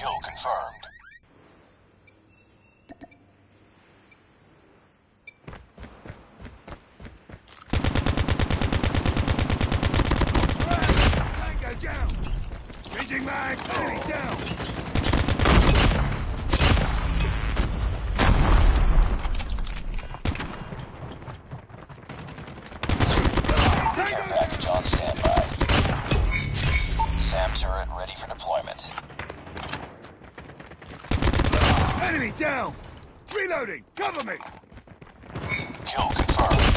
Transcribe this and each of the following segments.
Kill confirmed. Tango down! Changing mag! Enemy down! Care package on standby. SAM turret ready for deployment. Enemy down! Reloading! Cover me! Kill confirmed.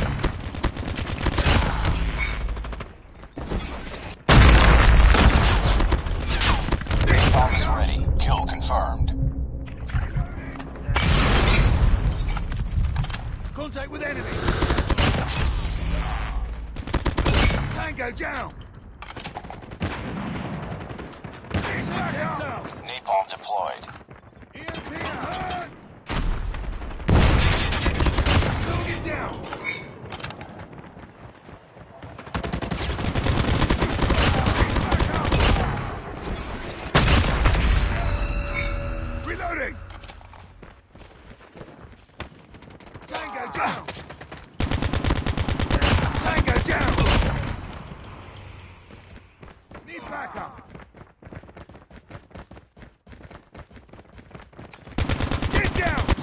Bomb is ready. Kill confirmed. Contact with enemy! Tango down! Napalm deployed. EMP ahead! Target down! Reloading! Tango down! Tango down! Need backup! Get down!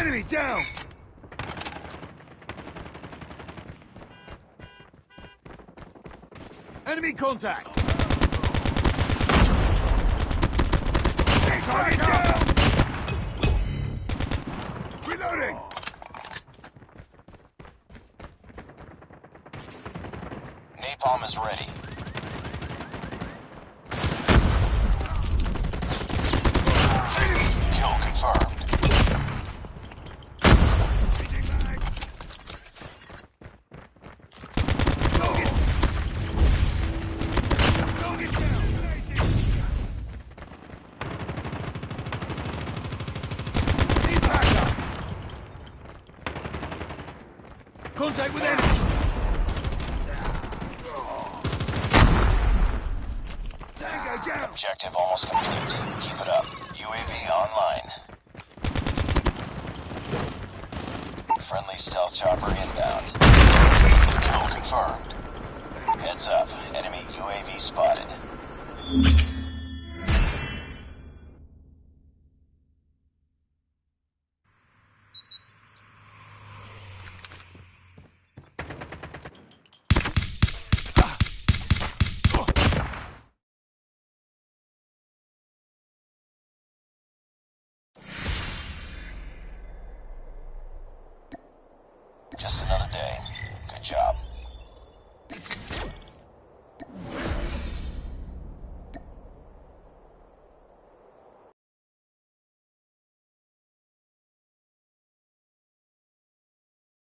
Enemy down! Enemy contact! Target! Napalm is ready. Kill confirmed. Changing mag! Target! Target down! Need backup! Contact with enemy! Tango down! Objective almost complete. Keep it up. UAV online. Friendly stealth chopper inbound. Kill confirmed. Heads up. Enemy UAV spotted. Just another day. Good job.